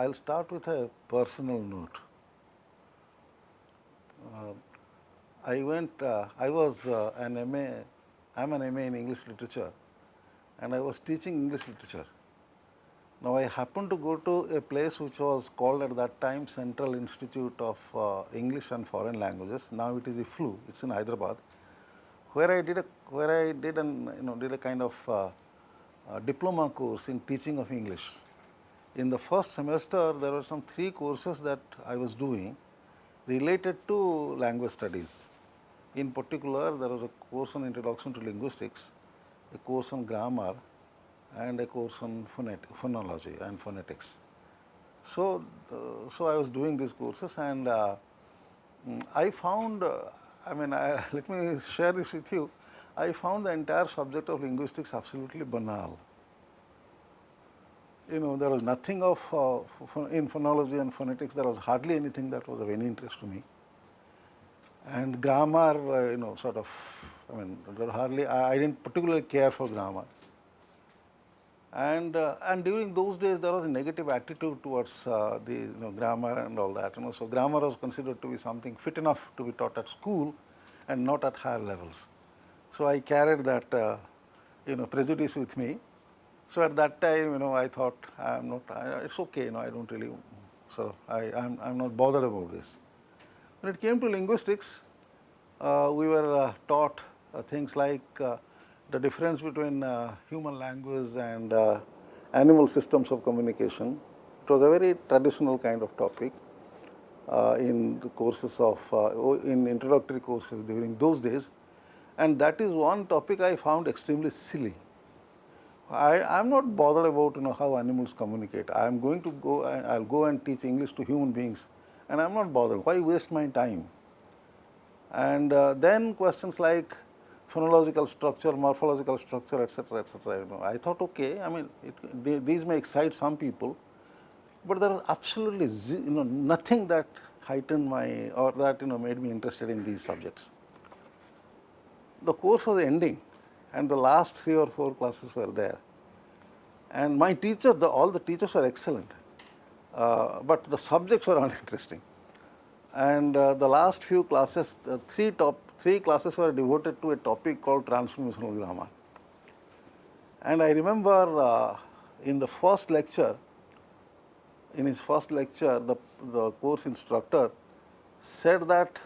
I'll start with a personal note. Uh, I went, uh, I was uh, an MA, I'm an MA in English literature and I was teaching English literature. Now I happened to go to a place which was called at that time Central Institute of uh, English and Foreign Languages. Now it is EFLU, it's in Hyderabad, where I did a, where I did an, you know, did a kind of uh, uh, diploma course in teaching of English. In the first semester, there were some three courses that I was doing related to language studies. In particular, there was a course on introduction to linguistics, a course on grammar, and a course on phonology and phonetics. So, uh, so I was doing these courses, and uh, I found, uh, I mean, I, let me share this with you. I found the entire subject of linguistics absolutely banal you know, there was nothing of, uh, in phonology and phonetics, there was hardly anything that was of any interest to me. And grammar, uh, you know, sort of, I mean, hardly, I, I, didn't particularly care for grammar. And, uh, and during those days, there was a negative attitude towards uh, the you know, grammar and all that. You know, so grammar was considered to be something fit enough to be taught at school and not at higher levels. So I carried that, uh, you know, prejudice with me so at that time, you know, I thought I'm not, I, it's okay, you know, I don't really, sort of, I, I'm, I'm not bothered about this. When it came to linguistics, uh, we were uh, taught uh, things like the difference between uh, human language and uh, animal systems of communication. It was a very traditional kind of topic in the courses of, in introductory courses during those days. And that is one topic I found extremely silly. I am not bothered about you know how animals communicate. I am going to go and I will go and teach English to human beings and I am not bothered. Why waste my time? And uh, then questions like phonological structure, morphological structure, etc., etc. You know, I thought, okay, I mean, it, they, these may excite some people, but there was absolutely you know nothing that heightened my or that you know made me interested in these subjects. The course was ending and the last three or four classes were there. And my teacher, the, all the teachers are excellent, uh, but the subjects were uninteresting. And uh, the last few classes, the three top, three classes were devoted to a topic called transformational grammar. And I remember uh, in the first lecture, in his first lecture, the, the course instructor said that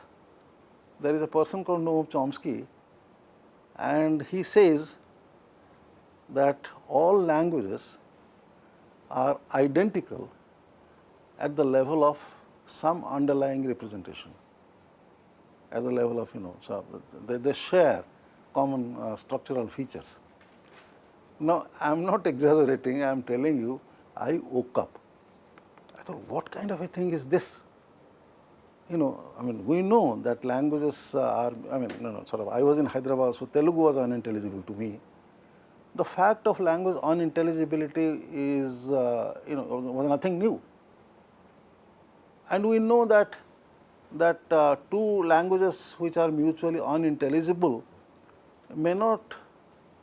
there is a person called Noam Chomsky and he says that all languages are identical at the level of some underlying representation, at the level of you know, so they, they share common uh, structural features. Now, I am not exaggerating, I am telling you, I woke up. I thought, what kind of a thing is this? you know, I mean, we know that languages are, I mean, no, no, sort of, I was in Hyderabad, so Telugu was unintelligible to me. The fact of language unintelligibility is, uh, you know, was nothing new. And we know that, that uh, two languages which are mutually unintelligible may not,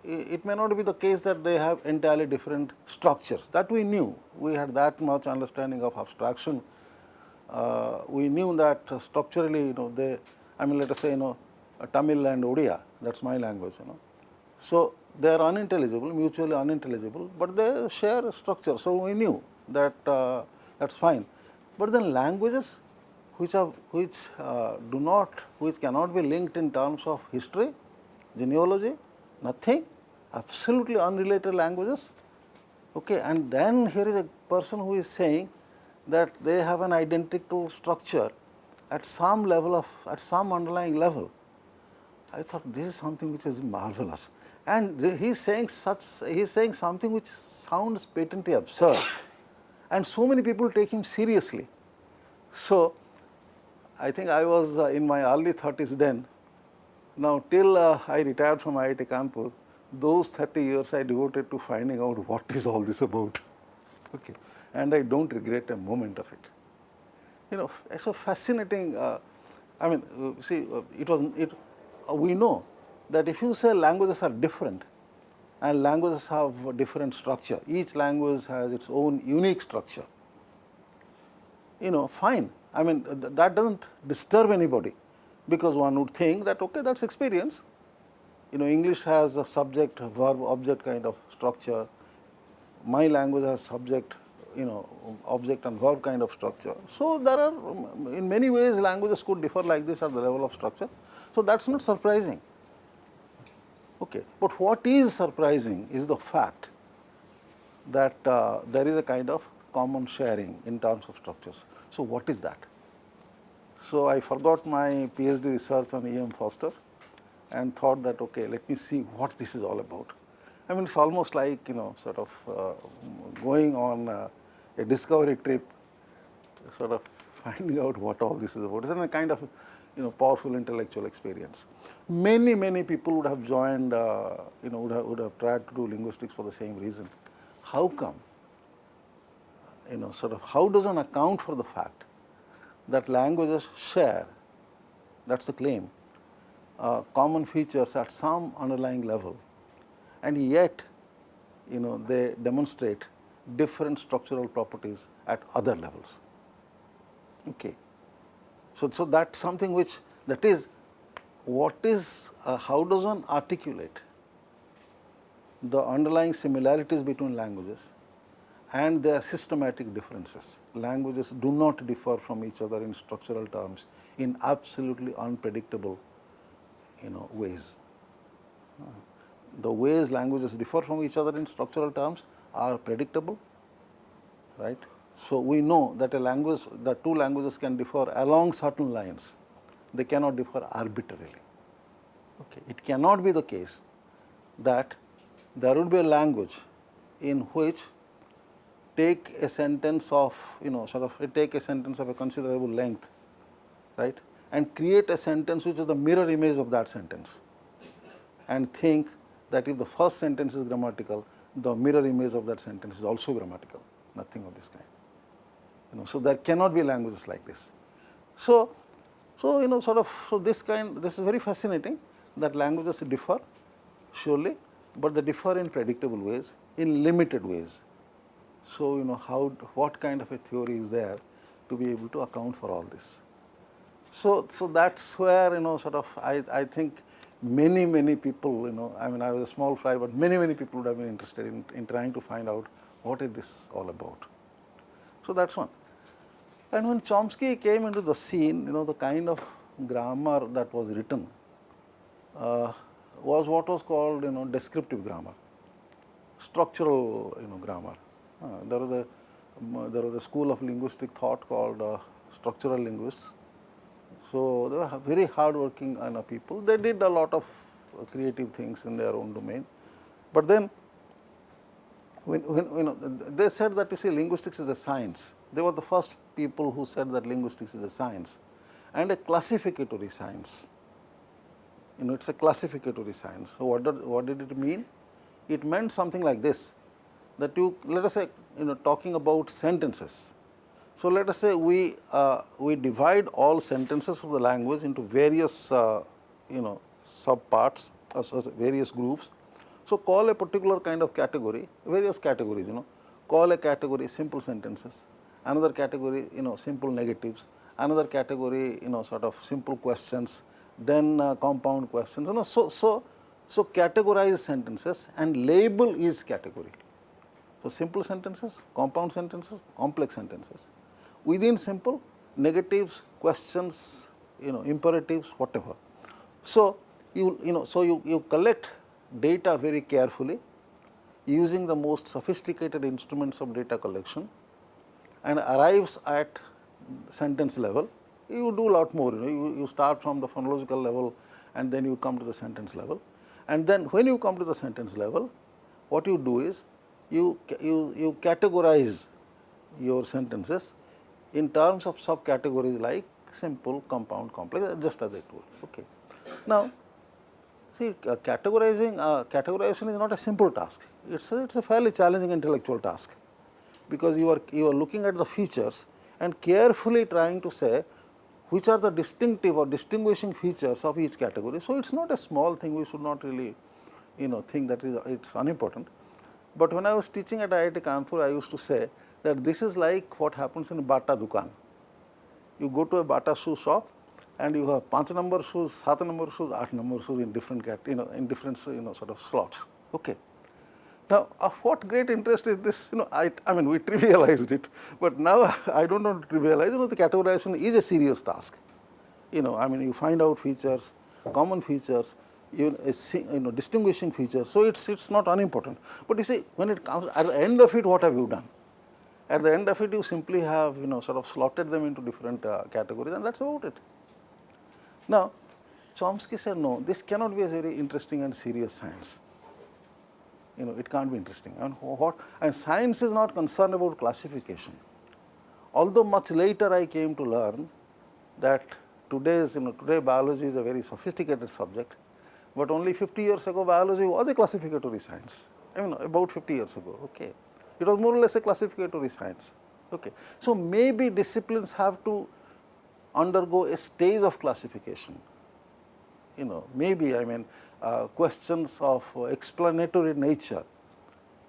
it may not be the case that they have entirely different structures. That we knew. We had that much understanding of abstraction uh, we knew that structurally, you know, they, I mean, let us say, you know, Tamil and Odia, that's my language, you know. So, they are unintelligible, mutually unintelligible, but they share a structure. So, we knew that uh, that's fine. But then languages which are which uh, do not, which cannot be linked in terms of history, genealogy, nothing, absolutely unrelated languages. Okay, and then here is a person who is saying that they have an identical structure at some level of, at some underlying level. I thought this is something which is marvelous. And he is saying such, he is saying something which sounds patently absurd. And so many people take him seriously. So, I think I was uh, in my early 30s then. Now, till uh, I retired from IIT Kanpur, those 30 years I devoted to finding out what is all this about. Okay. And I don't regret a moment of it. You know, so fascinating. Uh, I mean, uh, see, it was, it, we know that if you say languages are different and languages have a different structure, each language has its own unique structure, you know, fine. I mean, th that does not disturb anybody because one would think that, okay, that is experience. You know, English has a subject, verb, object kind of structure. My language has subject, you know, object and verb kind of structure. So, there are in many ways languages could differ like this at the level of structure. So, that is not surprising. Okay. But what is surprising is the fact that uh, there is a kind of common sharing in terms of structures. So, what is that? So, I forgot my PhD research on E. M. Forster and thought that okay, let me see what this is all about. I mean, it's almost like you know sort of uh, going on uh, a discovery trip, sort of finding out what all this is about. It's a kind of you know powerful intellectual experience. Many many people would have joined, uh, you know, would have, would have tried to do linguistics for the same reason. How come? You know, sort of how does one account for the fact that languages share, that is the claim, uh, common features at some underlying level and yet you know they demonstrate different structural properties at other levels. Okay. So, so that is something which that is what is uh, how does one articulate the underlying similarities between languages and their systematic differences. Languages do not differ from each other in structural terms in absolutely unpredictable you know ways. The ways languages differ from each other in structural terms are predictable, right. So, we know that a language, that two languages can differ along certain lines, they cannot differ arbitrarily. Okay. It cannot be the case that there would be a language in which take a sentence of you know sort of take a sentence of a considerable length right? And create a sentence which is the mirror image of that sentence. And think that if the first sentence is grammatical the mirror image of that sentence is also grammatical. Nothing of this kind. You know so there cannot be languages like this. So so you know sort of so this kind this is very fascinating that languages differ surely but they differ in predictable ways in limited ways so, you know how what kind of a theory is there to be able to account for all this. So, so that is where you know sort of I, I think many many people you know I mean I was a small fry, but many many people would have been interested in, in trying to find out what is this all about. So, that is one. And when Chomsky came into the scene you know the kind of grammar that was written uh, was what was called you know descriptive grammar, structural you know grammar. Uh, there was a there was a school of linguistic thought called uh, structural linguists. So, they were very hard working uh, people. They did a lot of creative things in their own domain. But then when, when you know, they said that you see linguistics is a science. They were the first people who said that linguistics is a science and a classificatory science. You know, it is a classificatory science. So, what did, what did it mean? It meant something like this that you let us say you know talking about sentences. So, let us say we uh, we divide all sentences of the language into various uh, you know subparts uh, various groups. So, call a particular kind of category various categories you know call a category simple sentences, another category you know simple negatives, another category you know sort of simple questions, then uh, compound questions you know. So, so, so categorize sentences and label each category. So, simple sentences, compound sentences, complex sentences. Within simple, negatives, questions, you know, imperatives, whatever. So, you, you know, so you, you collect data very carefully using the most sophisticated instruments of data collection and arrives at sentence level. You do a lot more, you know, you, you start from the phonological level and then you come to the sentence level. And then when you come to the sentence level, what you do is you, you, you categorize your sentences in terms of subcategories like simple, compound, complex just as I told. Okay. Now, see uh, categorizing uh, categorization is not a simple task, it is a, it's a fairly challenging intellectual task because you are you are looking at the features and carefully trying to say which are the distinctive or distinguishing features of each category. So, it is not a small thing we should not really you know think that it is unimportant. But when I was teaching at IIT Kanpur I used to say that this is like what happens in Bata Dukan. You go to a Bata shoe shop and you have 5 number shoes, 7 number shoes, 8 number shoes in different you know in different you know sort of slots. Okay. Now, of what great interest is this? You know, I, I mean, we trivialized it, but now I don't want to trivialize. You know, the categorization is a serious task. You know, I mean, you find out features, common features, you, know, distinguishing features. So it's it's not unimportant. But you see, when it comes at the end of it, what have you done? At the end of it, you simply have you know sort of slotted them into different uh, categories, and that's about it. Now, Chomsky said, no, this cannot be a very interesting and serious science you know, it can't be interesting. And what and science is not concerned about classification. Although much later I came to learn that today's you know today biology is a very sophisticated subject, but only 50 years ago biology was a classificatory science. I mean about 50 years ago. Okay, it was more or less a classificatory science. Okay, so maybe disciplines have to undergo a stage of classification. You know, maybe I mean uh, questions of explanatory nature.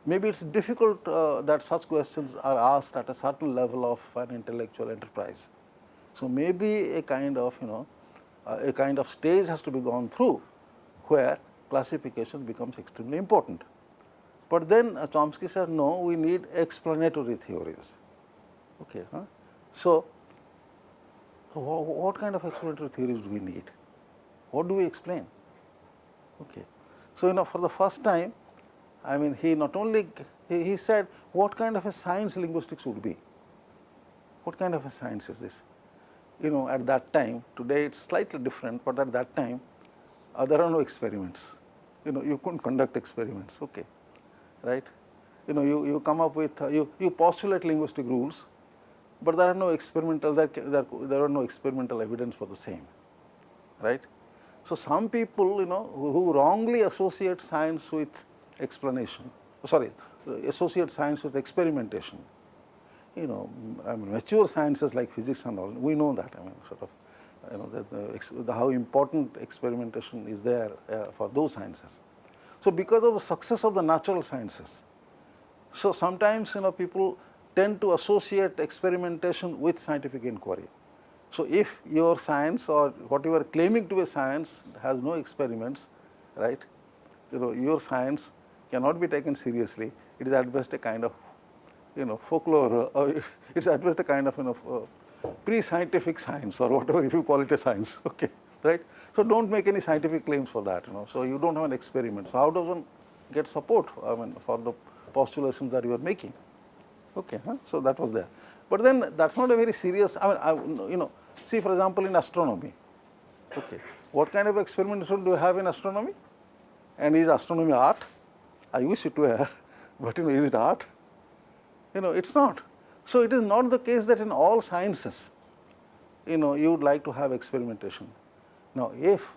Maybe it is difficult uh, that such questions are asked at a certain level of an intellectual enterprise. So, maybe a kind of you know uh, a kind of stage has to be gone through where classification becomes extremely important. But then uh, Chomsky said no we need explanatory theories. Okay, huh? So, what kind of explanatory theories do we need? What do we explain? Okay. So, you know for the first time I mean he not only he, he said what kind of a science linguistics would be, what kind of a science is this? You know at that time today it is slightly different, but at that time uh, there are no experiments, you know you could not conduct experiments, okay, right. You know you, you come up with uh, you, you postulate linguistic rules, but there are no experimental there, there, there are no experimental evidence for the same, right. So, some people you know who wrongly associate science with explanation, sorry associate science with experimentation, you know I mean mature sciences like physics and all we know that I mean sort of you know the, the how important experimentation is there uh, for those sciences. So, because of the success of the natural sciences, so sometimes you know people tend to associate experimentation with scientific inquiry. So, if your science or what you are claiming to be science has no experiments, right, you know your science cannot be taken seriously, it is at best a kind of you know folklore or it is at best a kind of you know uh, pre-scientific science or whatever if you call it a science, okay, right. So, do not make any scientific claims for that, you know. So, you do not have an experiment. So, how does one get support I mean for the postulations that you are making, okay. Huh? So, that was there. But then that is not a very serious, I mean, I, you know, See for example, in astronomy, okay, what kind of experimentation do you have in astronomy? And is astronomy art? I wish it were, but you know, is it art? You know, it is not. So, it is not the case that in all sciences, you know, you would like to have experimentation. Now, if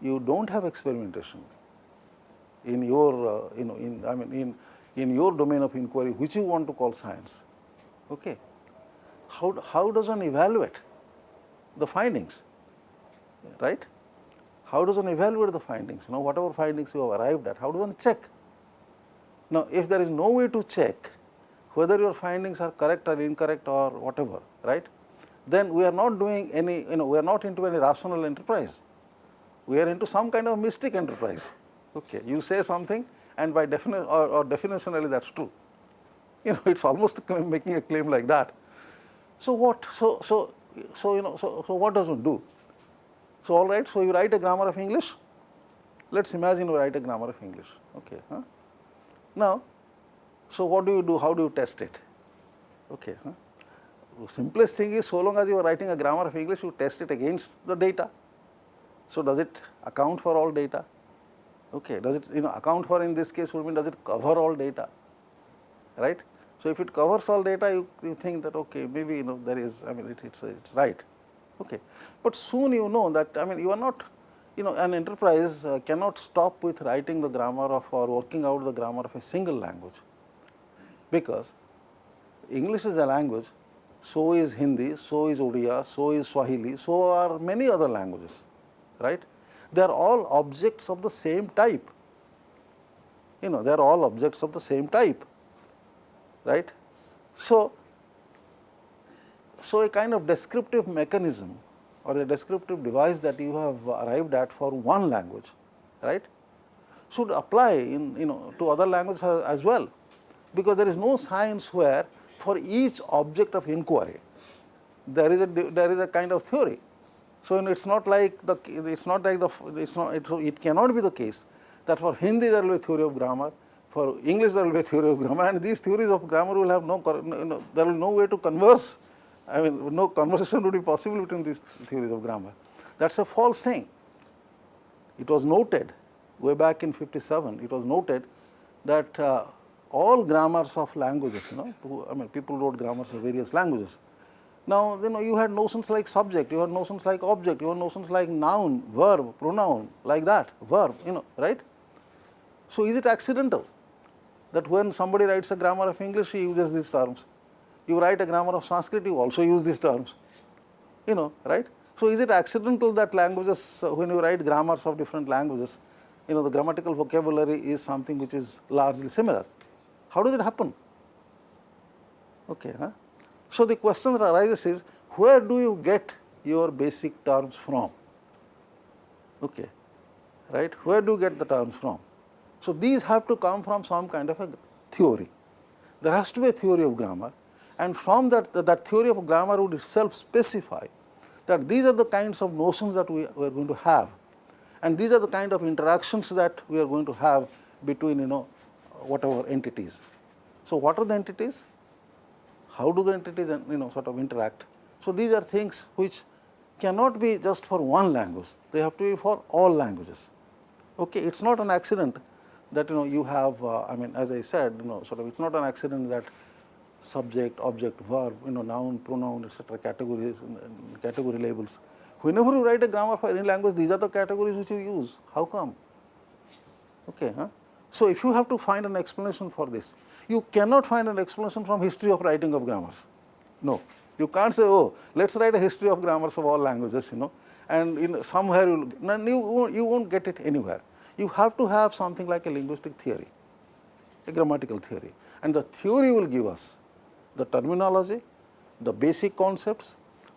you do not have experimentation in your, uh, you know, in, I mean, in, in your domain of inquiry, which you want to call science, okay, how, how does one evaluate? the findings, right? How does one evaluate the findings? You know, whatever findings you have arrived at, how do one check? Now, if there is no way to check whether your findings are correct or incorrect or whatever, right? Then we are not doing any, you know, we are not into any rational enterprise. We are into some kind of mystic enterprise. Okay, you say something, and by definition or, or definitionally that's true. You know, it's almost making a claim like that. So what? So so so, you know, so, so what does one do? So, all right, so you write a grammar of English, let us imagine you write a grammar of English, okay. Huh? Now, so what do you do, how do you test it? Okay, huh? The simplest thing is so long as you are writing a grammar of English, you test it against the data. So, does it account for all data? Okay, does it you know account for in this case would mean does it cover all data, right? So, if it covers all data you, you think that okay maybe you know there is I mean it, it's it's right okay. But soon you know that I mean you are not you know an enterprise uh, cannot stop with writing the grammar of or working out the grammar of a single language because English is a language, so is Hindi, so is Odia, so is Swahili, so are many other languages, right? They are all objects of the same type. You know, they are all objects of the same type, right? So, so a kind of descriptive mechanism or a descriptive device that you have arrived at for one language, right, should apply in you know to other languages as well, because there is no science where for each object of inquiry there is a there is a kind of theory. So, it is not like the it is not like the it is not it, it cannot be the case that for Hindi there will be theory of grammar, for English there will be a theory of grammar and these theories of grammar will have no, no there will no way to converse I mean no conversation would be possible between these theories of grammar. That is a false thing. It was noted way back in 57, it was noted that uh, all grammars of languages, you know, I mean people wrote grammars of various languages. Now, you know, you had notions like subject, you had notions like object, you had notions like noun, verb, pronoun, like that, verb, you know, right. So, is it accidental that when somebody writes a grammar of English, he uses these terms? you write a grammar of Sanskrit, you also use these terms, you know, right. So, is it accidental that languages, uh, when you write grammars of different languages, you know, the grammatical vocabulary is something which is largely similar. How does it happen? Okay, huh? So, the question that arises is, where do you get your basic terms from? Okay, right? Where do you get the terms from? So, these have to come from some kind of a theory. There has to be a theory of grammar and from that, that theory of grammar would itself specify that these are the kinds of notions that we, we are going to have and these are the kind of interactions that we are going to have between you know whatever entities. So, what are the entities? How do the entities you know sort of interact? So, these are things which cannot be just for one language, they have to be for all languages. Okay, it is not an accident that you know you have uh, I mean as I said you know sort of it is not an accident that subject, object, verb, you know, noun, pronoun, etc. categories, category labels. Whenever you write a grammar for any language, these are the categories which you use. How come? Okay, huh? So, if you have to find an explanation for this, you cannot find an explanation from history of writing of grammars. No, you can't say, oh, let us write a history of grammars of all languages, you know, and in somewhere you will, you you won't get it anywhere. You have to have something like a linguistic theory, a grammatical theory, and the theory will give us the terminology, the basic concepts,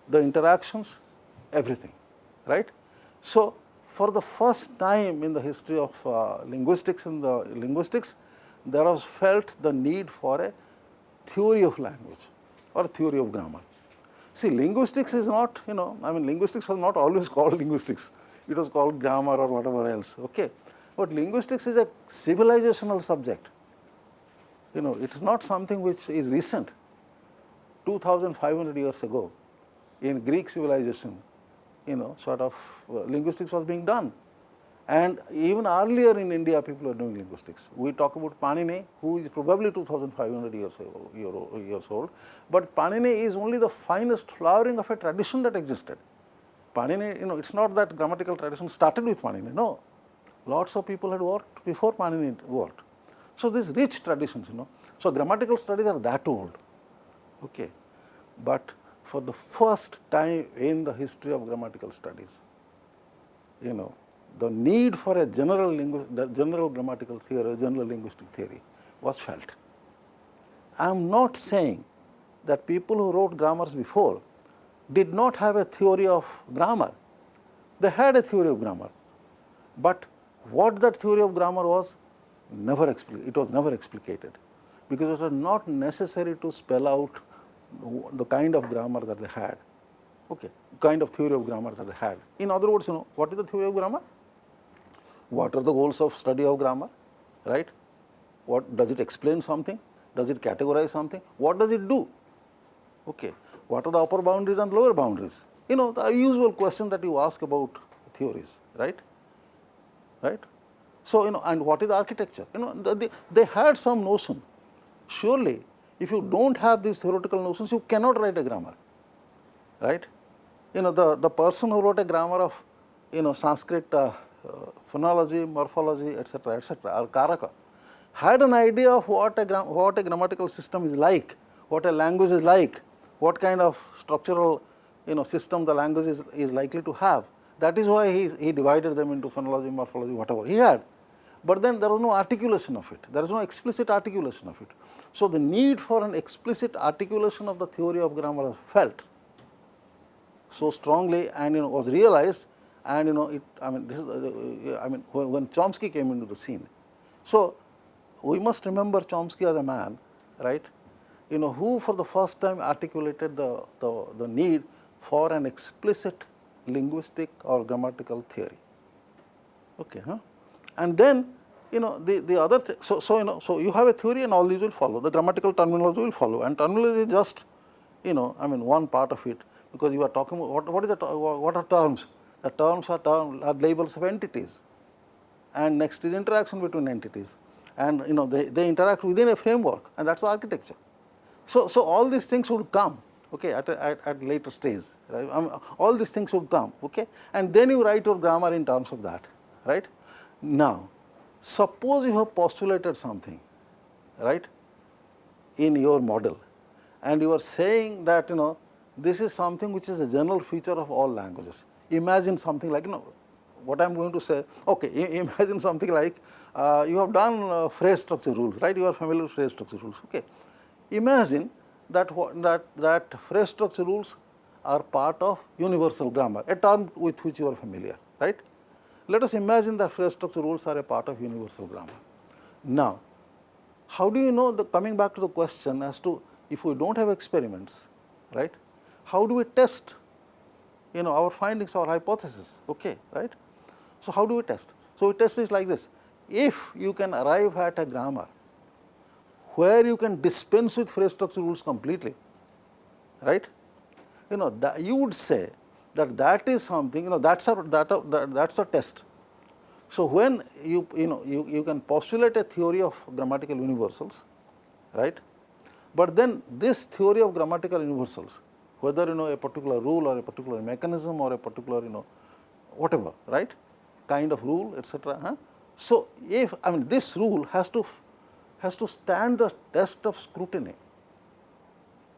the interactions, everything, right. So, for the first time in the history of uh, linguistics in the linguistics, there was felt the need for a theory of language or theory of grammar. See, linguistics is not, you know, I mean, linguistics was not always called linguistics. It was called grammar or whatever else, okay. But linguistics is a civilizational subject. You know, it is not something which is recent. 2500 years ago in Greek civilization, you know, sort of uh, linguistics was being done. And even earlier in India, people were doing linguistics. We talk about Panini, who is probably 2500 years, years old, but Panini is only the finest flowering of a tradition that existed. Panini, you know, it is not that grammatical tradition started with Panini, no. Lots of people had worked before Panini worked. So, these rich traditions, you know. So, grammatical studies are that old. Okay. But for the first time in the history of grammatical studies, you know, the need for a general, general grammatical theory, a general linguistic theory was felt. I am not saying that people who wrote grammars before did not have a theory of grammar. They had a theory of grammar, but what that theory of grammar was never it was never explicated because it was not necessary to spell out the kind of grammar that they had, okay, kind of theory of grammar that they had. In other words, you know, what is the theory of grammar? What are the goals of study of grammar, right? What does it explain something? Does it categorize something? What does it do? Okay. What are the upper boundaries and lower boundaries? You know, the usual question that you ask about theories, right? Right? So, you know, and what is the architecture? You know, they, they had some notion. Surely, if you do not have these theoretical notions, you cannot write a grammar, right. You know, the, the person who wrote a grammar of, you know, Sanskrit uh, uh, phonology, morphology, etc., etc., or Karaka, had an idea of what a, what a grammatical system is like what a language is like, what kind of structural you know system the language is, is likely to have. That is why he, he divided them into phonology, morphology, whatever he had. But then there was no articulation of it, there is no explicit articulation of it. So, the need for an explicit articulation of the theory of grammar was felt so strongly and you know was realized and you know it I mean this is uh, I mean when Chomsky came into the scene. So, we must remember Chomsky as a man right you know who for the first time articulated the, the, the need for an explicit linguistic or grammatical theory. Okay, huh? And then you know the, the other th so, so you know so you have a theory and all these will follow. The grammatical terminology will follow. And terminology is just you know I mean one part of it. Because you are talking what, what is the what are terms? The terms are, term, are labels of entities. And next is interaction between entities. And you know they, they interact within a framework. And that is the architecture. So, so all these things would come okay, at, a, at, at later stage right? I mean, all these things would come okay? And then you write your grammar in terms of that right. Now, suppose you have postulated something right in your model and you are saying that you know this is something which is a general feature of all languages. Imagine something like you know what I am going to say okay imagine something like uh, you have done uh, phrase structure rules right you are familiar with phrase structure rules okay. Imagine that that that phrase structure rules are part of universal grammar a term with which you are familiar right. Let us imagine that phrase structure rules are a part of universal grammar. Now, how do you know the coming back to the question as to if we do not have experiments, right, how do we test you know our findings, our hypothesis, okay, right. So, how do we test? So, we test is like this, if you can arrive at a grammar where you can dispense with phrase structure rules completely, right, you know that you would say that that is something you know that's a that, that that's a test. So, when you you know you, you can postulate a theory of grammatical universals right, but then this theory of grammatical universals whether you know a particular rule or a particular mechanism or a particular you know whatever right kind of rule etc. Huh? So, if I mean this rule has to has to stand the test of scrutiny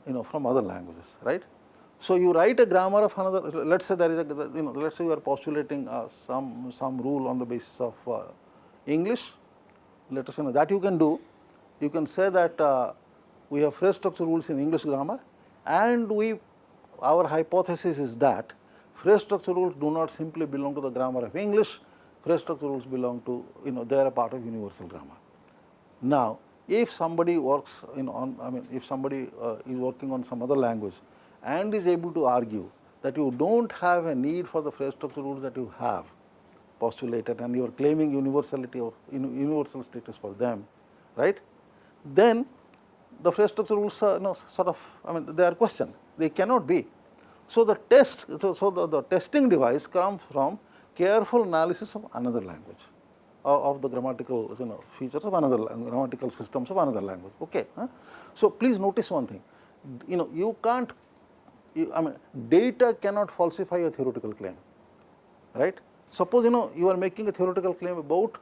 you know from other languages right. So, you write a grammar of another, let us say there is a, you know, let us say you are postulating uh, some, some rule on the basis of uh, English, let us say that you can do. You can say that uh, we have phrase structure rules in English grammar and we, our hypothesis is that phrase structure rules do not simply belong to the grammar of English, phrase structure rules belong to, you know, they are a part of universal grammar. Now, if somebody works you know, on, I mean, if somebody uh, is working on some other language, and is able to argue that you do not have a need for the phrase structure rules that you have postulated and you are claiming universality of universal status for them, right, then the phrase structure rules are you know, sort of I mean they are questioned, they cannot be. So, the test, so, so the, the testing device comes from careful analysis of another language of, of the grammatical you know features of another grammatical systems of another language. Okay. Huh? So, please notice one thing, you know you can't you, I mean data cannot falsify a theoretical claim, right. Suppose you know you are making a theoretical claim about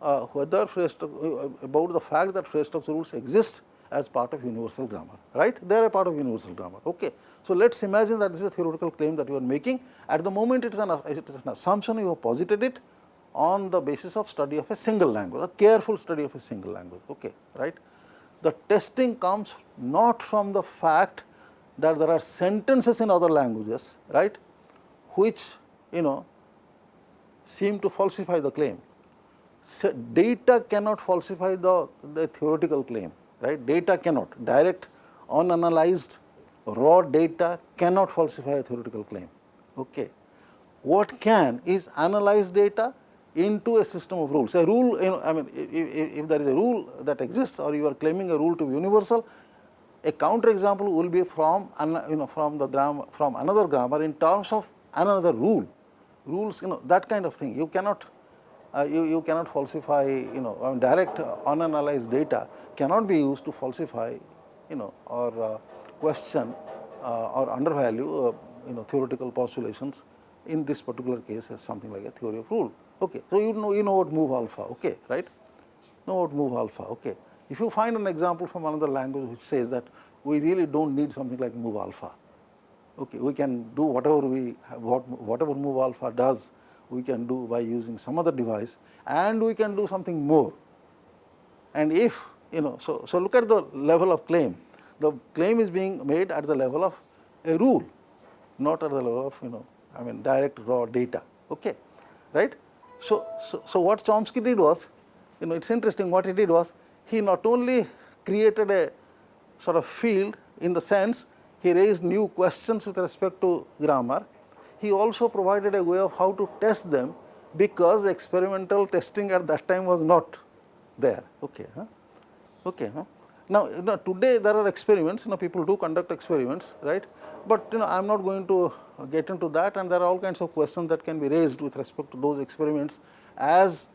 uh, whether uh, about the fact that structure rules exist as part of universal grammar, right? They are a part of universal grammar. Okay. So let us imagine that this is a theoretical claim that you are making. At the moment, it is an, it is an assumption you have posited it on the basis of study of a single language, a careful study of a single language. Okay, right? The testing comes not from the fact that there are sentences in other languages, right, which you know seem to falsify the claim. So, data cannot falsify the, the theoretical claim, right, data cannot, direct unanalyzed raw data cannot falsify a theoretical claim. Okay. What can is analyze data into a system of rules. A rule, you know, I mean, if, if, there is a rule that exists or you are claiming a rule to be universal, a counter example will be from you know from the grammar from another grammar in terms of another rule. Rules you know that kind of thing. You cannot uh, you, you cannot falsify you know I mean, direct uh, unanalyzed data cannot be used to falsify you know or uh, question uh, or undervalue uh, you know theoretical postulations. In this particular case as something like a theory of rule. Okay. So you know you know what move alpha okay right? Know what move alpha okay if you find an example from another language which says that we really do not need something like move alpha. Okay, we can do whatever we what, whatever move alpha does, we can do by using some other device and we can do something more. And if you know, so, so look at the level of claim. The claim is being made at the level of a rule, not at the level of you know, I mean direct raw data. Okay, right? So, so, so what Chomsky did was, you know, it's interesting. What he did was, he not only created a sort of field in the sense he raised new questions with respect to grammar. He also provided a way of how to test them because experimental testing at that time was not there. Okay, huh? okay. Huh? Now, you know, today there are experiments, you know, people do conduct experiments, right? But you know, I am not going to get into that, and there are all kinds of questions that can be raised with respect to those experiments as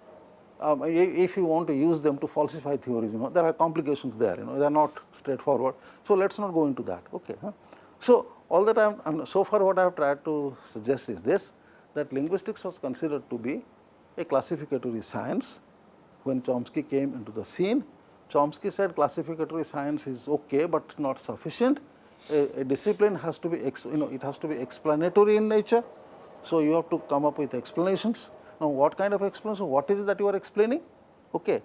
um, if you want to use them to falsify theories, you know, there are complications there, you know, they are not straightforward. So, let us not go into that. Okay. Huh? So, all that I am, so far what I have tried to suggest is this, that linguistics was considered to be a classificatory science when Chomsky came into the scene. Chomsky said classificatory science is okay, but not sufficient. A, a discipline has to be, you know, it has to be explanatory in nature. So, you have to come up with explanations now, what kind of explanation? What is it that you are explaining? Okay,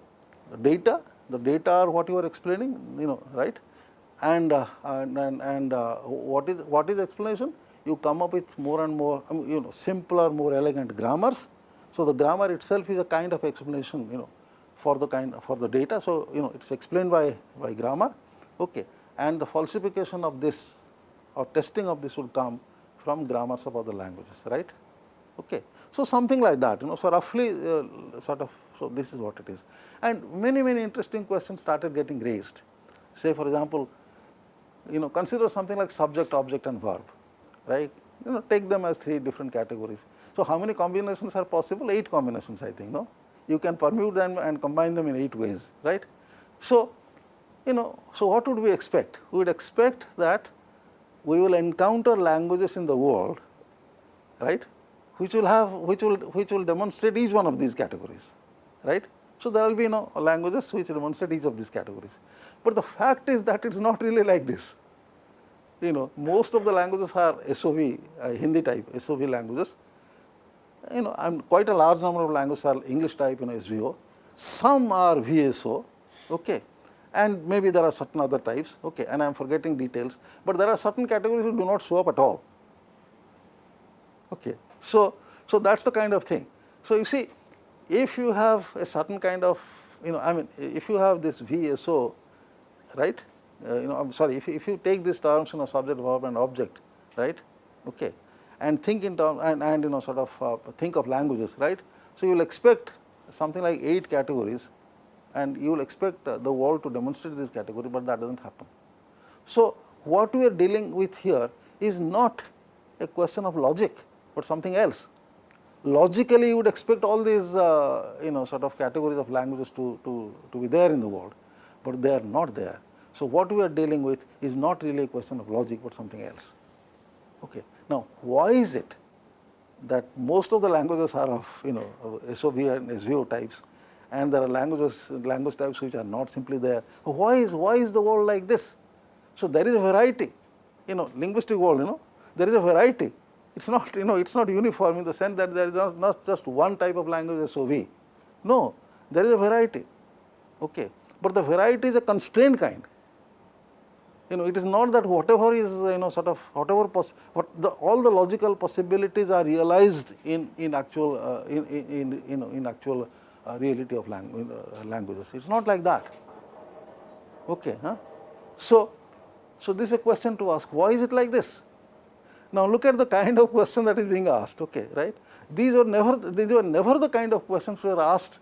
the data, the data are what you are explaining, you know, right? And uh, and and, and uh, what is what is explanation? You come up with more and more, you know, simpler, more elegant grammars. So the grammar itself is a kind of explanation, you know, for the kind for the data. So you know, it's explained by by grammar. Okay, and the falsification of this or testing of this will come from grammars of other languages, right? Okay. So, something like that you know. So, roughly uh, sort of so this is what it is and many many interesting questions started getting raised. Say for example, you know consider something like subject, object and verb right you know take them as three different categories. So, how many combinations are possible? 8 combinations I think no you can permute them and combine them in 8 ways right. So, you know so what would we expect? We would expect that we will encounter languages in the world right which will have which will which will demonstrate each one of these categories right. So, there will be you know languages which demonstrate each of these categories, but the fact is that it is not really like this. You know most of the languages are SOV uh, Hindi type SOV languages. You know am quite a large number of languages are English type you know SVO. Some are VSO, okay, and maybe there are certain other types, okay, and I am forgetting details, but there are certain categories which do not show up at all. Okay. So, so that is the kind of thing. So, you see if you have a certain kind of you know I mean if you have this VSO right uh, you know I am sorry if, if you take these terms you know subject verb and object right okay and think in terms and, and you know sort of uh, think of languages right. So, you will expect something like 8 categories and you will expect uh, the world to demonstrate this category, but that does not happen. So, what we are dealing with here is not a question of logic, but something else. Logically, you would expect all these uh, you know sort of categories of languages to, to, to be there in the world, but they are not there. So, what we are dealing with is not really a question of logic, but something else. Okay. Now, why is it that most of the languages are of you know SOV and SVO types and there are languages language types which are not simply there. Why is why is the world like this? So there is a variety, you know, linguistic world, you know, there is a variety it is not you know it is not uniform in the sense that there is not, not just one type of language SOV. No, there is a variety, okay. but the variety is a constrained kind. You know, it is not that whatever is you know sort of whatever pos what the all the logical possibilities are realized in in actual uh, in, in, in, in actual uh, reality of langu uh, languages. It is not like that. Okay, huh? So, so this is a question to ask. Why is it like this? Now look at the kind of question that is being asked, okay, right? These were never, these were never the kind of questions were asked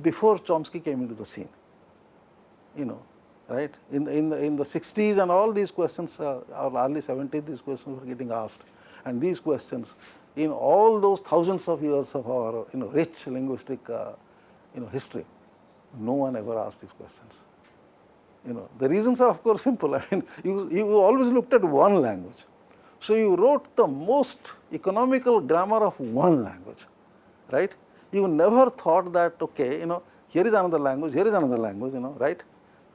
before Chomsky came into the scene, you know, right? In in the, in the 60s and all these questions, uh, or early 70s, these questions were getting asked. And these questions, in all those thousands of years of our, you know, rich linguistic, uh, you know, history, no one ever asked these questions. You know, the reasons are of course simple. I mean, you, you always looked at one language so, you wrote the most economical grammar of one language, right. You never thought that okay, you know, here is another language, here is another language, you know, right.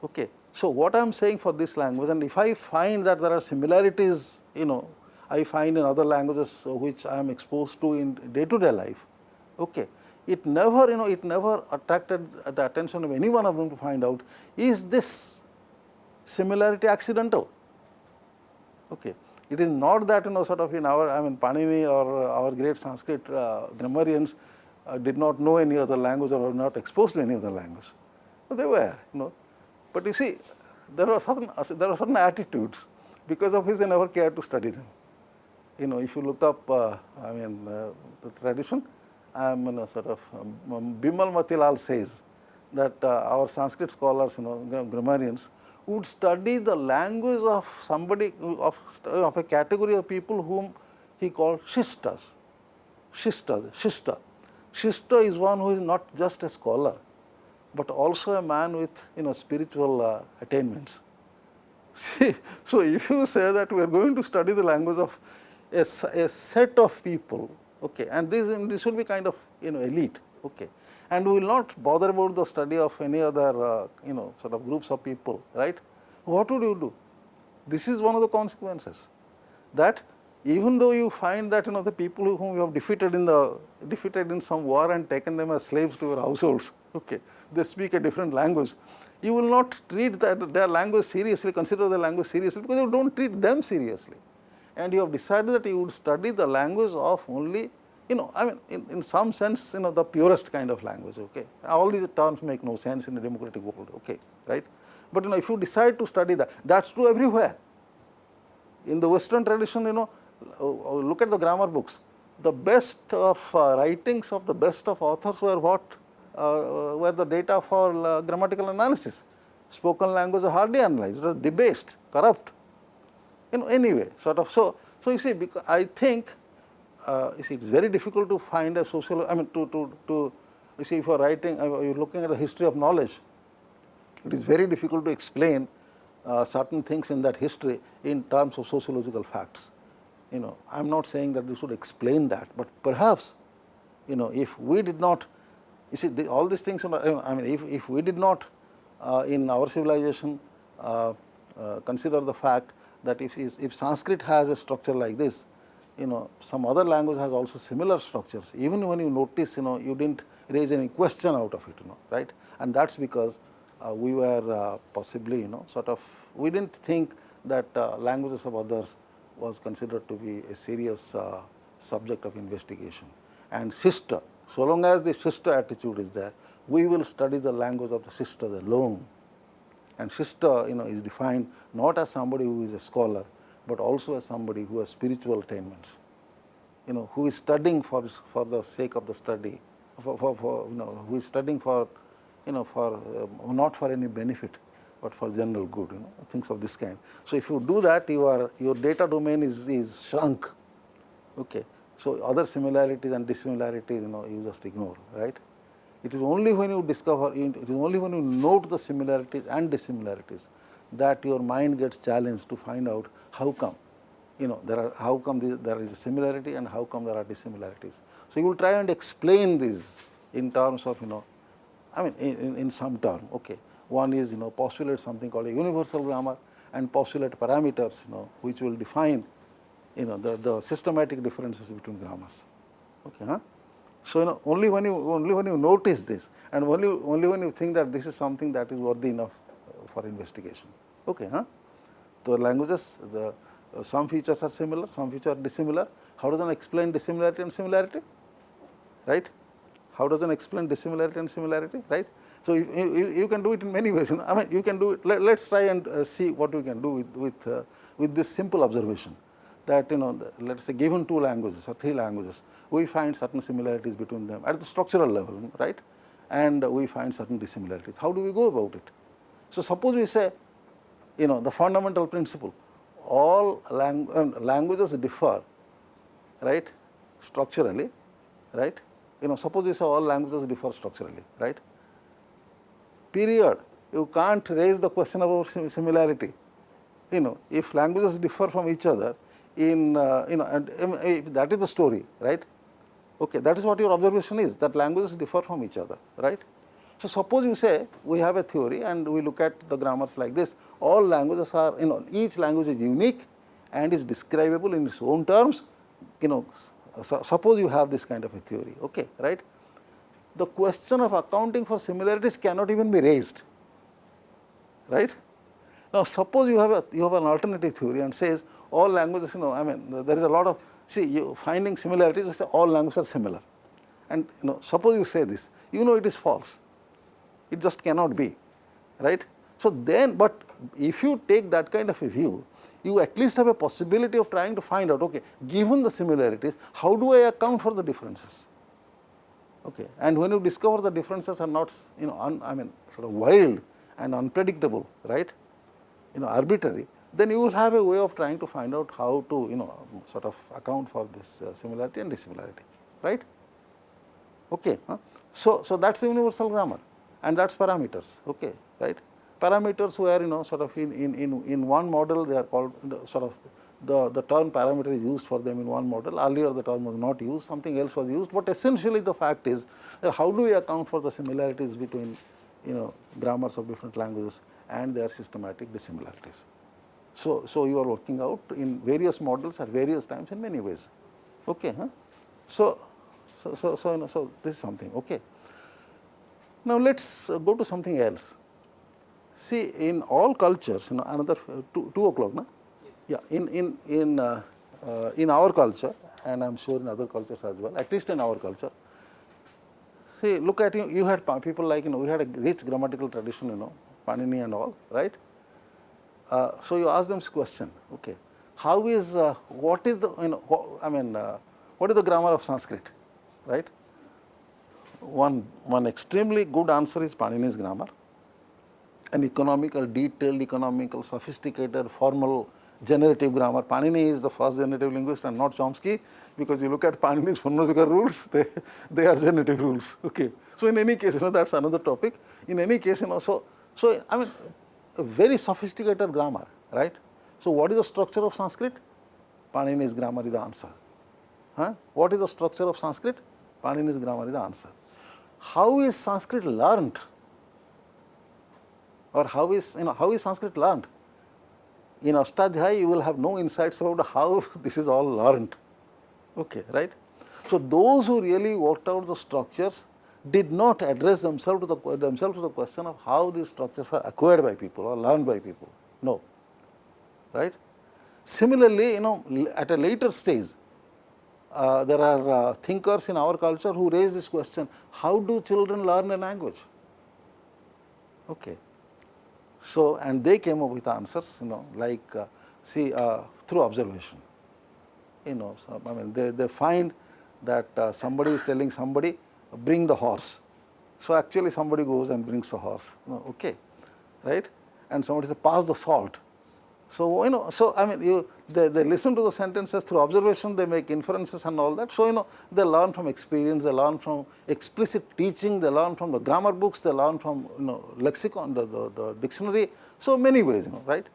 Okay. So, what I am saying for this language and if I find that there are similarities, you know, I find in other languages which I am exposed to in day to day life, okay, it never, you know, it never attracted the attention of any one of them to find out, is this similarity accidental? Okay. It is not that, you know, sort of in our, I mean, Panini or our great Sanskrit uh, grammarians uh, did not know any other language or were not exposed to any other language. they were, you know. But you see, there were certain, there are certain attitudes because of which they never cared to study them. You know, if you look up, uh, I mean, uh, the tradition, I am, you know, sort of, um, Bimal Matilal says that uh, our Sanskrit scholars, you know, grammarians, would study the language of somebody, of, of a category of people whom he called Shistas. Shistas, Shista. Shista is one who is not just a scholar, but also a man with you know spiritual uh, attainments. See, so if you say that we are going to study the language of a, a set of people, okay, and this this will be kind of you know elite, okay, and we will not bother about the study of any other uh, you know sort of groups of people, right? What would you do? This is one of the consequences that even though you find that you know the people whom you have defeated in the defeated in some war and taken them as slaves to your households, okay, they speak a different language, you will not treat that their language seriously, consider the language seriously because you don't treat them seriously. And you have decided that you would study the language of only, you know, I mean, in, in some sense, you know, the purest kind of language, okay. All these terms make no sense in a democratic world, okay, right. But you know, if you decide to study that, that's true everywhere. In the Western tradition, you know, uh, look at the grammar books. The best of uh, writings of the best of authors were what uh, were the data for uh, grammatical analysis. Spoken language are hardly analyzed, it was debased, corrupt. You know, anyway, sort of. So, so you see, because I think uh, you see, it's very difficult to find a social. I mean, to to to you see, if you're writing, uh, you're looking at the history of knowledge, it is very difficult to explain uh, certain things in that history in terms of sociological facts. You know, I'm not saying that this would explain that, but perhaps, you know, if we did not you see, the, all these things, I mean, if, if we did not uh, in our civilization uh, uh, consider the fact that if, if Sanskrit has a structure like this, you know, some other language has also similar structures. Even when you notice, you know, you didn't raise any question out of it, you know, right? And that's because uh, we were uh, possibly, you know, sort of, we didn't think that uh, languages of others was considered to be a serious subject of investigation. And Shista, so long as the Shista attitude is there, we will study the language of the Shistas alone. And Shista, you know, is defined not as somebody who is a scholar, but also as somebody who has spiritual attainments. You know, who is studying for for the sake of the study, for, for, for you know, who is studying for, you know, for uh, not for any benefit, but for general good. You know, things of this kind. So if you do that, your your data domain is is shrunk. Okay. So, other similarities and dissimilarities you know you just ignore right. It is only when you discover it is only when you note the similarities and dissimilarities that your mind gets challenged to find out how come you know there are how come the, there is a similarity and how come there are dissimilarities. So, you will try and explain this in terms of you know I mean in, in some term okay. One is you know postulate something called a universal grammar and postulate parameters you know which will define you know the, the systematic differences between grammars. Okay, huh? So you know only when you only when you notice this and only only when you think that this is something that is worthy enough for investigation. Okay, huh? The languages the uh, some features are similar, some features are dissimilar. How does one explain dissimilarity and similarity? Right? How does one explain dissimilarity and similarity? Right? So you, you, you can do it in many ways. You know? I mean, you can do it. Let, us try and uh, see what we can do with with uh, with this simple observation that you know let us say given two languages or three languages, we find certain similarities between them at the structural level, right? And we find certain dissimilarities. How do we go about it? So suppose we say, you know, the fundamental principle, all lang uh, languages differ, right, structurally, right? You know, suppose we say all languages differ structurally, right? Period. You can't raise the question about similarity. You know, if languages differ from each other, in uh, you know and if that is the story right okay that is what your observation is that languages differ from each other right So, suppose you say we have a theory and we look at the grammars like this, all languages are, you know, each language is unique and is describable in its own terms, you know, so suppose you have this kind of a theory, okay, right. The question of accounting for similarities cannot even be raised, right. Now, suppose you have a you have an alternative theory and says all languages, you know, I mean, there is a lot of see you finding similarities, you say all languages are similar, and you know, suppose you say this, you know, it is false, it just cannot be, right. So then, but if you take that kind of a view, you at least have a possibility of trying to find out, okay, given the similarities, how do I account for the differences? Okay. And when you discover the differences are not, you know, un, I mean, sort of wild and unpredictable, right, you know, arbitrary, then you will have a way of trying to find out how to, you know, sort of account for this uh, similarity and dissimilarity, right. Okay. Huh? So, so that is the universal grammar and that is parameters, okay, right parameters were you know sort of in, in, in, in one model they are called the, sort of the, the term parameter is used for them in one model earlier the term was not used something else was used but essentially the fact is that how do we account for the similarities between you know grammars of different languages and their systematic dissimilarities. So, so you are working out in various models at various times in many ways. Okay, huh? So, so, so, so, you know, so this is something. Okay. Now let us go to something else. See, in all cultures, you know, another uh, two, two o'clock, no? Yes. Yeah, in in in uh, uh, in our culture, and I'm sure in other cultures as well. At least in our culture. See, look at you. You had people like you know, we had a rich grammatical tradition, you know, Panini and all, right? Uh, so you ask them this question, okay? How is uh, what is the you know? What, I mean, uh, what is the grammar of Sanskrit, right? One one extremely good answer is Panini's grammar an economical, detailed economical, sophisticated, formal generative grammar. Panini is the first generative linguist and not Chomsky because you look at Panini's phonological rules, they, they are generative rules. Okay. So, in any case, you know, that is another topic. In any case, you know, so, so I mean, a very sophisticated grammar, right. So, what is the structure of Sanskrit? Panini's grammar is the answer. Huh? What is the structure of Sanskrit? Panini's grammar is the answer. How is Sanskrit learned? or how is, you know, how is Sanskrit learned? In Ashtadhyayi, you will have no insights about how this is all learned, okay, right. So, those who really worked out the structures did not address themselves to the, themselves to the question of how these structures are acquired by people or learned by people, no, right. Similarly, you know, at a later stage, uh, there are uh, thinkers in our culture who raise this question, how do children learn a language? Okay. So, and they came up with answers, you know, like uh, see uh, through observation. You know, so, I mean, they, they find that uh, somebody is telling somebody, bring the horse. So, actually somebody goes and brings the horse, you know, okay, right? And somebody says, pass the salt. So, you know, so I mean, you, they, they listen to the sentences through observation, they make inferences and all that. So, you know, they learn from experience, they learn from explicit teaching, they learn from the grammar books, they learn from, you know, lexicon, the, the, the dictionary. So, many ways, you know, right?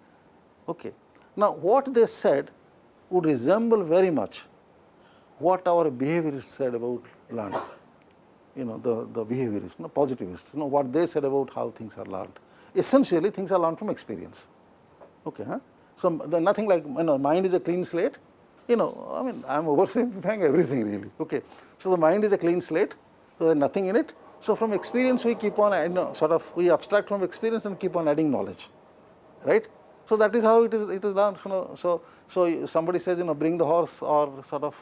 Okay. Now, what they said would resemble very much what our behaviorists said about learning. You know, the, the behaviorists, you know, positivists, you know, what they said about how things are learned. Essentially, things are learned from experience. Okay, huh? So, the nothing like you know mind is a clean slate, you know I mean I am oversimplifying everything really. Okay. So, the mind is a clean slate, so there is nothing in it. So, from experience we keep on you know, sort of we abstract from experience and keep on adding knowledge, right. So, that is how it is it is learned. So, so, so somebody says you know bring the horse or sort of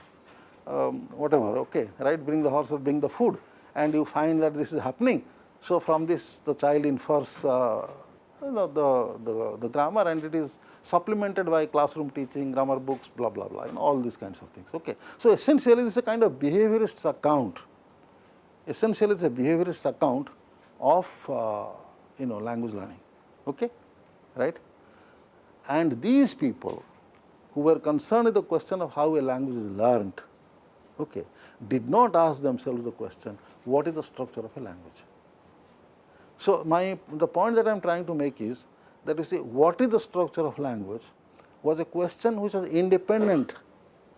um, whatever okay right bring the horse or bring the food and you find that this is happening. So, from this the child infers uh, the, the, the, the, grammar and it is supplemented by classroom teaching, grammar books, blah, blah, blah, all these kinds of things. Okay. So, essentially this is a kind of behaviorist account, essentially it's a behaviorist account of, uh, you know, language learning, okay, right. And these people who were concerned with the question of how a language is learned, okay, did not ask themselves the question, what is the structure of a language? So, my the point that I am trying to make is that you see what is the structure of language was a question which was independent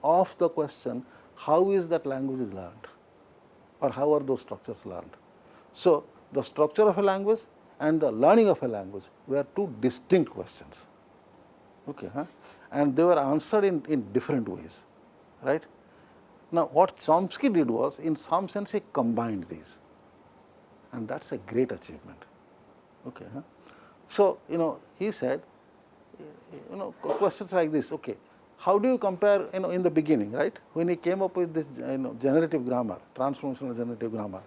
of the question how is that language is learned or how are those structures learned. So, the structure of a language and the learning of a language were two distinct questions. Okay, huh? And they were answered in, in different ways, right? Now, what Chomsky did was, in some sense, he combined these, and that is a great achievement. Okay, huh? So, you know, he said, you know, questions like this, okay, how do you compare, you know, in the beginning, right, when he came up with this, you know, generative grammar, transformational generative grammar,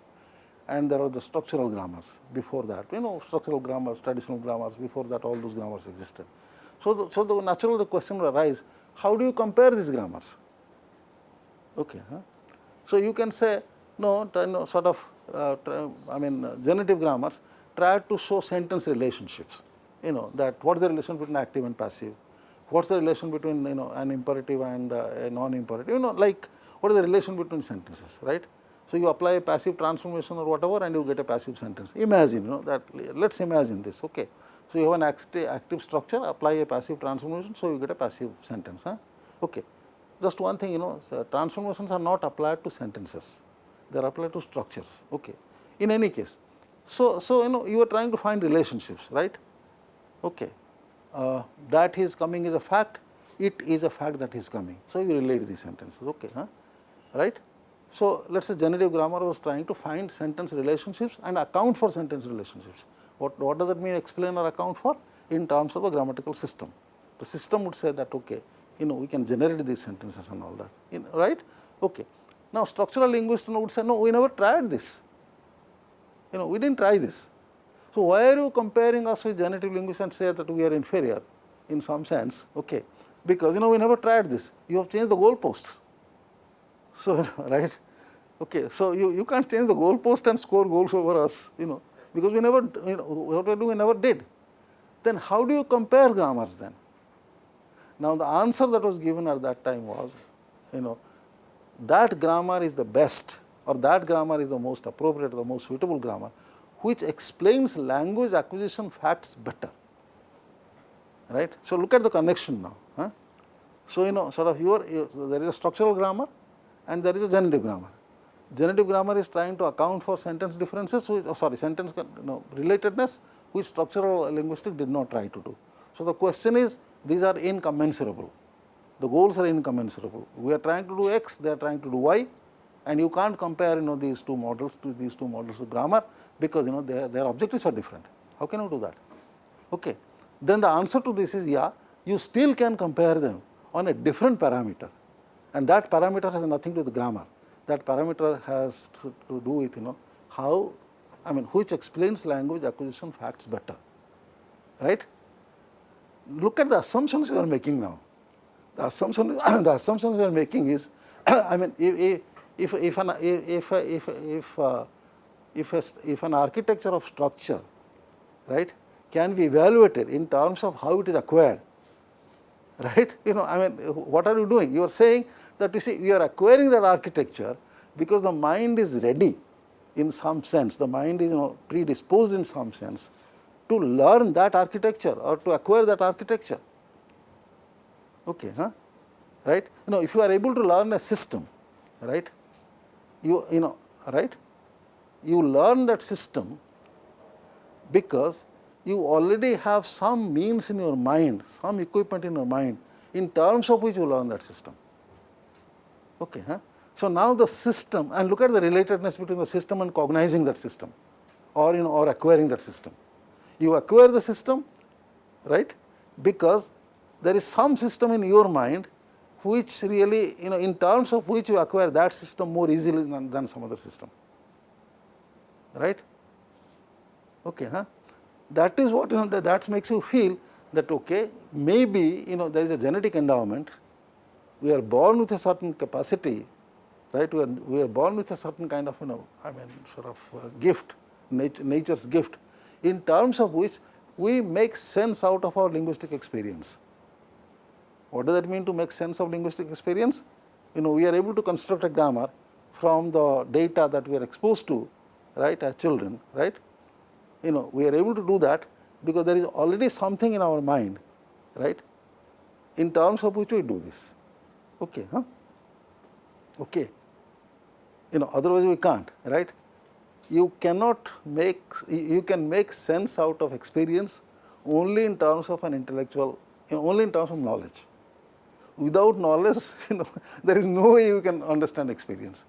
and there are the structural grammars before that, you know, structural grammars, traditional grammars, before that all those grammars existed. So, the, so the natural the question will arise, how do you compare these grammars? Okay, huh? So, you can say, no, no sort of, I mean, uh, generative grammars try to show sentence relationships, you know, that what is the relation between active and passive, what is the relation between, you know, an imperative and uh, a non-imperative, you know, like what is the relation between sentences, right? So, you apply a passive transformation or whatever and you get a passive sentence. Imagine, you know, that let us imagine this, okay. So, you have an active, active structure, apply a passive transformation, so you get a passive sentence, huh? okay. Just one thing, you know, so transformations are not applied to sentences, they are applied to structures, okay. In any case, so, so you know, you are trying to find relationships, right, okay. Uh, that is coming is a fact, it is a fact that is coming. So, you relate these sentences, okay, huh? right. So, let us say generative grammar was trying to find sentence relationships and account for sentence relationships. What, what does that mean explain or account for? In terms of the grammatical system. The system would say that okay, you know we can generate these sentences and all that, in, right? Okay. Now, structural linguist would say no, we never tried this, you know we did not try this. So, why are you comparing us with generative linguists and say that we are inferior in some sense, okay? Because you know we never tried this, you have changed the goalposts. So, right, okay, so you, you can't change the goalpost and score goals over us, you know because we never, you know, what we do, we never did. Then how do you compare grammars then? Now, the answer that was given at that time was, you know, that grammar is the best or that grammar is the most appropriate, or the most suitable grammar, which explains language acquisition facts better, right. So, look at the connection now. Huh? So, you know, sort of your, there is a structural grammar and there is a generative grammar. Generative grammar is trying to account for sentence differences, which, oh, sorry, sentence relatedness, which structural linguistics did not try to do. So, the question is these are incommensurable, the goals are incommensurable. We are trying to do x, they are trying to do y and you can't compare you know these two models to these two models of grammar because you know their, their objectives are different. How can you do that? Okay. Then the answer to this is yeah, you still can compare them on a different parameter and that parameter has nothing to do with grammar that parameter has to, to do with you know how I mean which explains language acquisition facts better, right. Look at the assumptions you are making now. The assumption the assumption you are making is I mean if if if an if if if uh, if, a, if an architecture of structure right can be evaluated in terms of how it is acquired right? You know I mean what are you doing? You are saying that you see we are acquiring that architecture because the mind is ready in some sense, the mind is you know predisposed in some sense to learn that architecture or to acquire that architecture. Okay, huh? right? You know, if you are able to learn a system, right? You you know, right? You learn that system because you already have some means in your mind, some equipment in your mind in terms of which you learn that system. Okay, huh? So, now the system and look at the relatedness between the system and cognizing that system or you know or acquiring that system. You acquire the system right because there is some system in your mind which really you know in terms of which you acquire that system more easily than, than some other system right. Okay, huh? That is what you know that, makes you feel that okay maybe you know there is a genetic endowment we are born with a certain capacity right? We are, we are born with a certain kind of, you know, I mean, sort of uh, gift, nat nature's gift, in terms of which we make sense out of our linguistic experience. What does that mean to make sense of linguistic experience? You know, we are able to construct a grammar from the data that we are exposed to, right, as children, right? You know, we are able to do that because there is already something in our mind, right, in terms of which we do this. Okay, huh? Okay you know otherwise we can't right. you cannot make, you can make sense out of experience only in terms of an intellectual, you know, only in terms of knowledge. Without knowledge, you know, there is no way you can understand experience,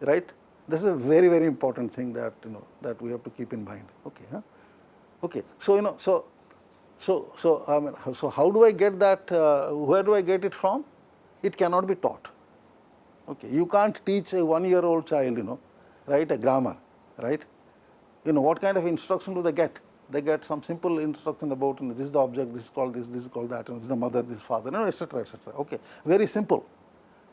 right? This is a very, very important thing that, you know, that we have to keep in mind, okay, huh? Okay, so, you know, so, so, so, I mean, so how do I get that, uh, where do I get it from? It cannot be taught, okay. You can't teach a one year old child, you know, right, a grammar, right? You know, what kind of instruction do they get? They get some simple instruction about, you know, this is the object, this is called this, this is called that, and this is the mother, this is father, you know, etc., etc. Okay, very simple.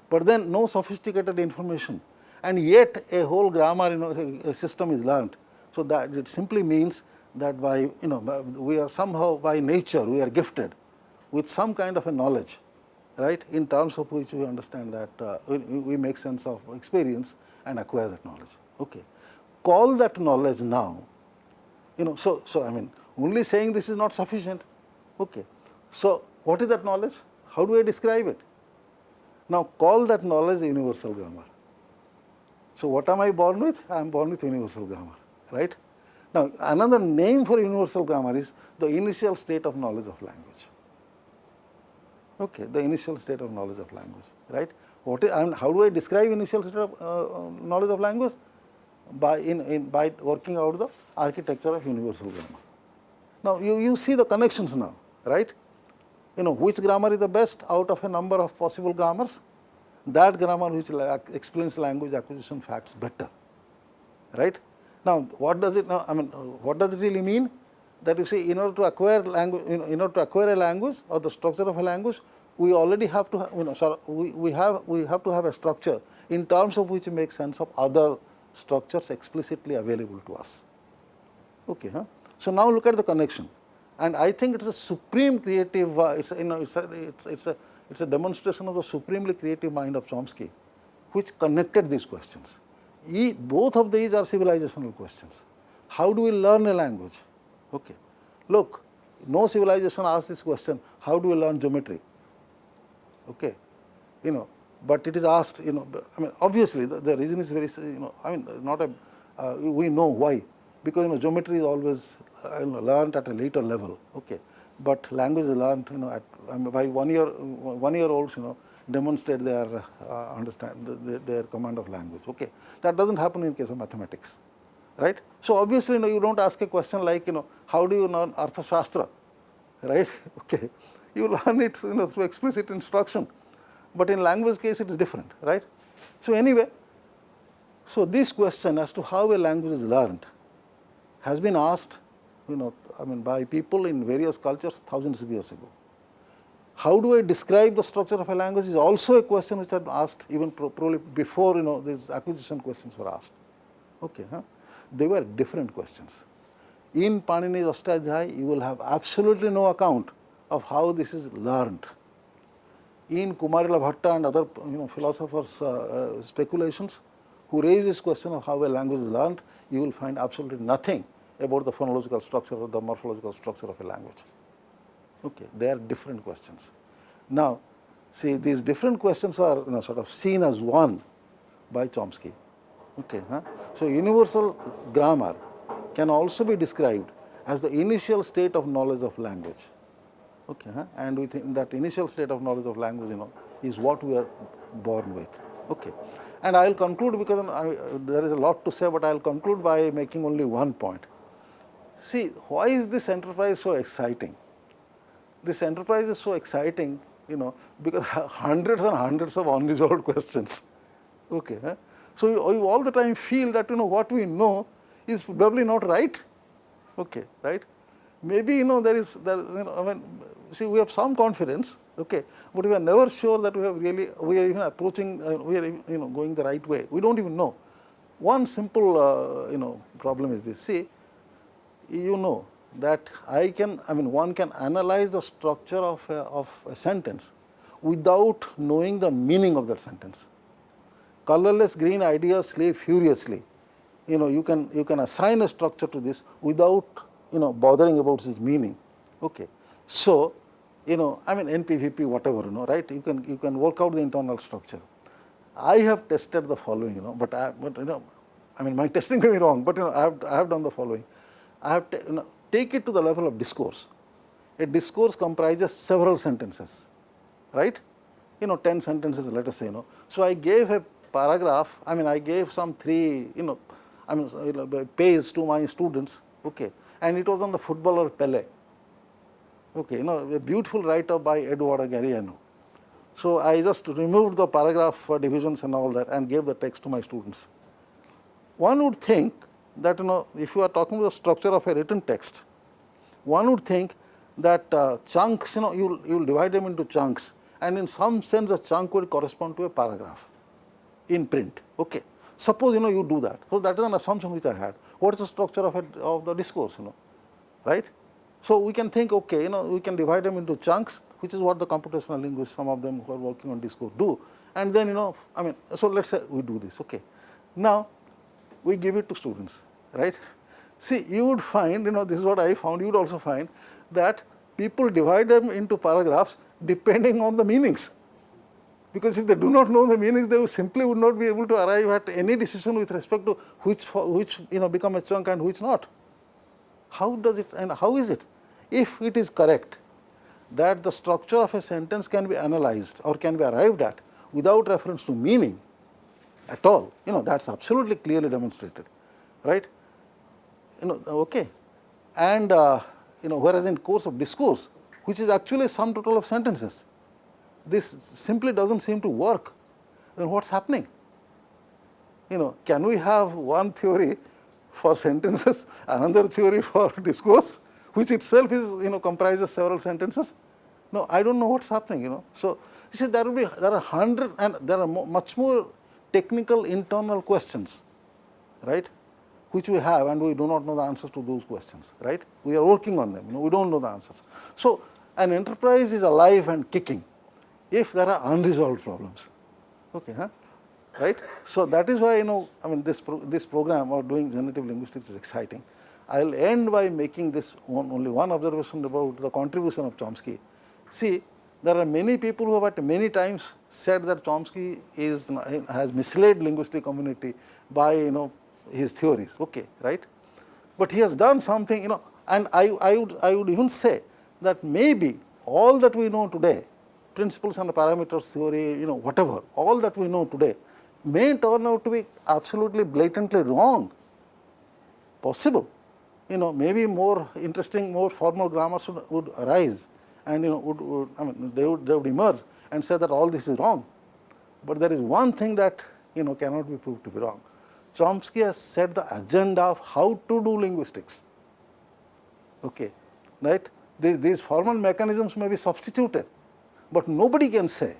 But then no sophisticated information, and yet a whole grammar, you know, system is learned. So that it simply means that by, you know, we are somehow by nature we are gifted with some kind of a knowledge, right, in terms of which we understand that uh, we, we make sense of experience and acquire that knowledge. Okay call that knowledge now, you know, so, so I mean, only saying this is not sufficient. Okay. So, what is that knowledge? How do I describe it? Now, call that knowledge universal grammar. So, what am I born with? I am born with universal grammar, right? Now, another name for universal grammar is the initial state of knowledge of language. Okay, the initial state of knowledge of language, right? What is, and how do I describe initial state of uh, knowledge of language? By, in, in, by working out the architecture of universal grammar. Now, you, you see the connections now, right? You know, which grammar is the best out of a number of possible grammars? That grammar which explains language acquisition facts better, right? Now, what does it, I mean, what does it really mean? That you see, in order to acquire language, in order to acquire a language or the structure of a language, we already have to, you know, sorry, we, we have, we have to have a structure in terms of which make sense of other structures explicitly available to us. Okay, huh? So, now look at the connection and I think it is a supreme creative, uh, it's, a, you know, it's, a, it's, it's, a, it's a demonstration of the supremely creative mind of Chomsky which connected these questions. E, both of these are civilizational questions. How do we learn a language? Okay. Look, no civilization asks this question, how do we learn geometry? Okay. You know, but it is asked, you know, I mean, obviously the, the reason is very, you know, I mean, not a, uh, we know why, because, you know, geometry is always uh, learned at a later level, okay. But language is learned, you know, at, I mean, by one year, one year olds, you know, demonstrate their uh, understand, their, their command of language, okay. That doesn't happen in case of mathematics, right. So, obviously, you know, you don't ask a question like, you know, how do you learn Arthashastra, right, okay. You learn it, you know, through explicit instruction but in language case it is different, right. So, anyway, so this question as to how a language is learned has been asked, you know, I mean by people in various cultures thousands of years ago. How do I describe the structure of a language is also a question which had asked even probably before, you know, these acquisition questions were asked. Okay, huh? They were different questions. In Panini's Ashtadhyayi, you will have absolutely no account of how this is learned in Kumarila Bhatta and other you know, philosophers' uh, uh, speculations who raise this question of how a language is learned, you will find absolutely nothing about the phonological structure or the morphological structure of a language. Okay, they are different questions. Now, see these different questions are you know, sort of seen as one by Chomsky. Okay, huh? So, universal grammar can also be described as the initial state of knowledge of language okay, huh? and we think that initial state of knowledge of language, you know, is what we are born with. Okay. And I will conclude because I, there is a lot to say, but I will conclude by making only one point. See, why is this enterprise so exciting? This enterprise is so exciting, you know, because hundreds and hundreds of unresolved questions. Okay. Huh? So, you, you all the time feel that, you know, what we know is probably not right. Okay, right? Maybe, you know, there is, there, you know, I mean, see we have some confidence, okay, but we are never sure that we have really, we are even approaching, uh, we are you know going the right way. We don't even know. One simple uh, you know problem is this. See, you know that I can, I mean one can analyze the structure of a, of a sentence without knowing the meaning of that sentence. Colorless green ideas slay furiously. You know, you can you can assign a structure to this without you know bothering about its meaning. Okay. So, you know, I mean NPVP, whatever, you know, right? You can, you can work out the internal structure. I have tested the following, you know, but I, but, you know, I mean, my testing may be wrong, but you know, I have, I have done the following. I have you know, take it to the level of discourse. A discourse comprises several sentences, right? You know, 10 sentences, let us say, you know. So I gave a paragraph, I mean, I gave some three, you know, I mean, you know, page to my students, okay, and it was on the footballer Pele. Okay, you know, a beautiful write-up by Eduardo Galeano. So I just removed the paragraph uh, divisions and all that and gave the text to my students. One would think that, you know, if you are talking about the structure of a written text, one would think that uh, chunks, you know, you'll, you'll divide them into chunks and in some sense a chunk would correspond to a paragraph in print. Okay. Suppose, you know, you do that. So that is an assumption which I had. What is the structure of, a, of the discourse, you know, right? So we can think, okay, you know, we can divide them into chunks, which is what the computational linguists, some of them who are working on discourse do. And then, you know, I mean, so let's say we do this, okay. Now, we give it to students, right? See, you would find, you know, this is what I found, you would also find that people divide them into paragraphs depending on the meanings. Because if they do not know the meanings, they simply would not be able to arrive at any decision with respect to which, which you know, become a chunk and which not. How does it, and how is it? If it is correct that the structure of a sentence can be analyzed or can be arrived at without reference to meaning at all, you know, that's absolutely clearly demonstrated, right? You know, okay. And, uh, you know, whereas in course of discourse, which is actually sum total of sentences, this simply doesn't seem to work, then what's happening? You know, can we have one theory for sentences, another theory for discourse, which itself is, you know, comprises several sentences? No, I don't know what's happening, you know. So, you see, there will be, there are hundred and there are mo much more technical internal questions, right, which we have and we do not know the answers to those questions, right. We are working on them, you know, we don't know the answers. So, an enterprise is alive and kicking if there are unresolved problems. Okay, huh? Right? So that is why you know I mean this pro this program of doing generative linguistics is exciting. I will end by making this one, only one observation about the contribution of Chomsky. See, there are many people who have at many times said that Chomsky is has misled linguistic community by you know his theories. Okay, right? But he has done something, you know, and I, I would I would even say that maybe all that we know today principles and parameters theory, you know, whatever, all that we know today may turn out to be absolutely blatantly wrong, possible. You know, maybe more interesting, more formal grammars would, would arise and, you know, would, would, I mean, they would, they would emerge and say that all this is wrong. But there is one thing that, you know, cannot be proved to be wrong. Chomsky has set the agenda of how to do linguistics, okay, right? These, these formal mechanisms may be substituted, but nobody can say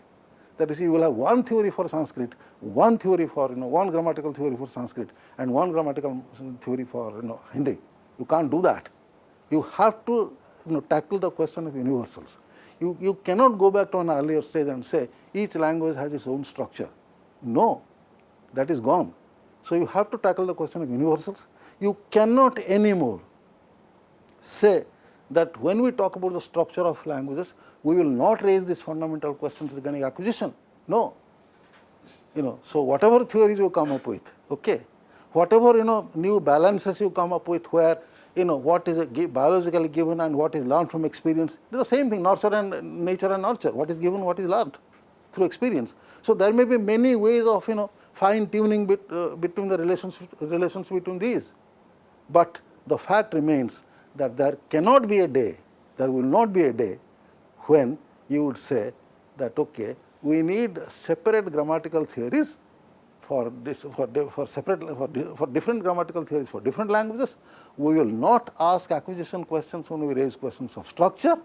that you will have one theory for Sanskrit, one theory for, you know, one grammatical theory for Sanskrit and one grammatical theory for, you know, Hindi. You can't do that. You have to, you know, tackle the question of universals. You, you cannot go back to an earlier stage and say each language has its own structure. No, that is gone. So you have to tackle the question of universals. You cannot anymore say that when we talk about the structure of languages, we will not raise these fundamental questions regarding acquisition. No. You know, so whatever theories you come up with, okay, whatever you know new balances you come up with where you know what is biologically given and what is learned from experience, it is the same thing nurture and nature and nurture, what is given, what is learned through experience. So there may be many ways of you know fine tuning bit, uh, between the relations, relations between these, but the fact remains that there cannot be a day, there will not be a day when you would say that okay, we need separate grammatical theories for this, for, for separate for, for different grammatical theories for different languages. We will not ask acquisition questions when we raise questions of structure.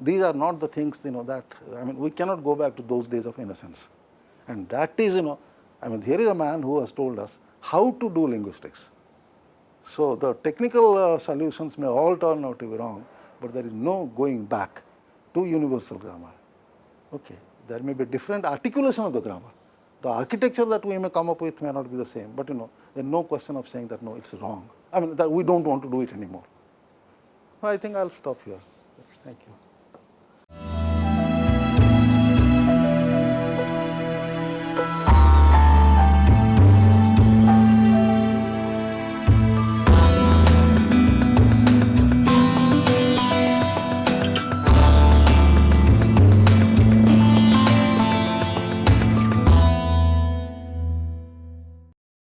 These are not the things you know that I mean we cannot go back to those days of innocence, and that is you know I mean here is a man who has told us how to do linguistics. So the technical uh, solutions may all turn out to be wrong, but there is no going back to universal grammar. Okay. There may be different articulation of the grammar. The architecture that we may come up with may not be the same, but you know, there is no question of saying that no, it's wrong. I mean, that we don't want to do it anymore. I think I'll stop here. Thank you.